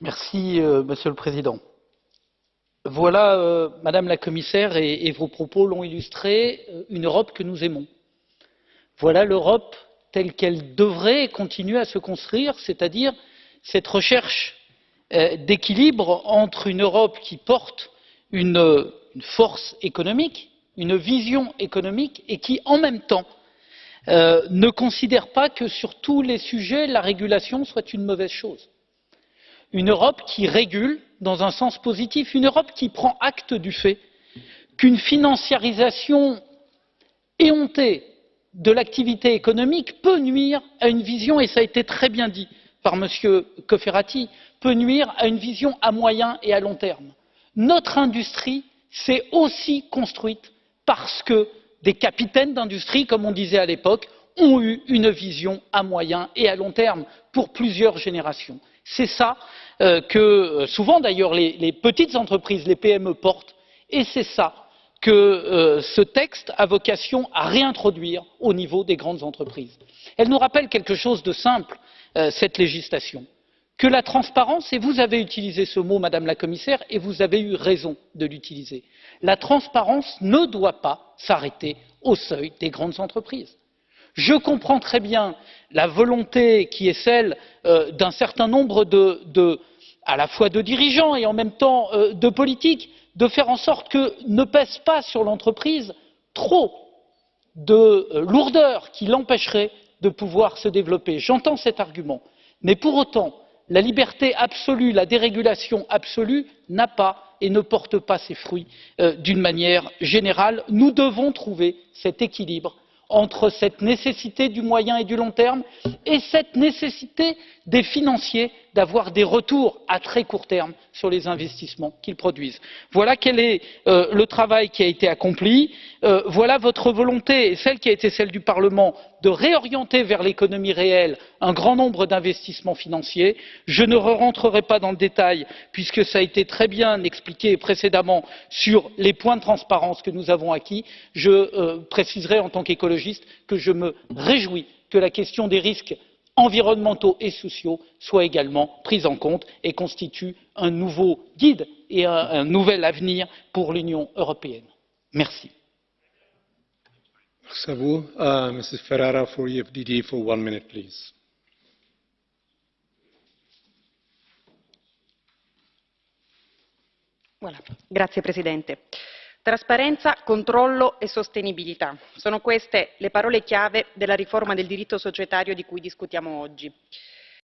Merci, Monsieur le Président. Voilà, euh, Madame la Commissaire, et, vos propos l'ont illustré, euh, une Europe que nous aimons. Voilà l'Europe telle qu'elle devrait continuer à se construire, c'est-à-dire cette recherche euh, d'équilibre entre une Europe qui porte une force économique, une vision économique et qui, en même temps, euh, ne considère pas que sur tous les sujets, la régulation soit une mauvaise chose. Une Europe qui régule dans un sens positif, une Europe qui prend acte du fait qu'une financiarisation éhontée de l'activité économique peut nuire à une vision, et ça a été très bien dit par M. Cofferati, peut nuire à une vision à moyen et à long terme. Notre industrie s'est aussi construite parce que des capitaines d'industrie, comme on disait à l'époque, ont eu une vision à moyen et à long terme pour plusieurs générations. C'est ça euh, que euh, souvent d'ailleurs les, petites entreprises, les PME portent, et c'est ça que euh, ce texte a vocation à réintroduire au niveau des grandes entreprises. Elle nous rappelle quelque chose de simple, cette législation, que la transparence, et vous avez utilisé ce mot, Madame la Commissaire, et vous avez eu raison de l'utiliser, la transparence ne doit pas s'arrêter au seuil des grandes entreprises. Je comprends très bien la volonté qui est celle euh, d'un certain nombre de, de, à la fois de dirigeants et en même temps euh, de politiques de faire en sorte que ne pèse pas sur l'entreprise trop de euh, lourdeur qui l'empêcherait de pouvoir se développer. J'entends cet argument, mais pour autant, la liberté absolue, la dérégulation absolue n'a pas et ne porte pas ses fruits euh, d'une manière générale. Nous devons trouver cet équilibre entre cette nécessité du moyen et du long terme et cette nécessité des financiers d'avoir des retours à très court terme sur les investissements qu'ils produisent. Voilà quel est euh, le travail qui a été accompli, euh, voilà votre volonté et celle qui a été celle du Parlement de réorienter vers l'économie réelle un grand nombre d'investissements financiers. Je ne rentrerai pas dans le détail puisque ça a été très bien expliqué précédemment sur les points de transparence que nous avons acquis. Je euh, préciserai en tant qu'écologiste que je me réjouis que la question des risques environnementaux et sociaux soient également pris en compte et constituent un nouveau guide et un, un nouvel avenir pour l'Union européenne. Merci. Merci à vous. Uh, Mrs. Ferrara for EFDD for one minute, please. Voilà. Grazie Presidente. Trasparenza, controllo e sostenibilità. Sono queste le parole chiave della riforma del diritto societario di cui discutiamo oggi.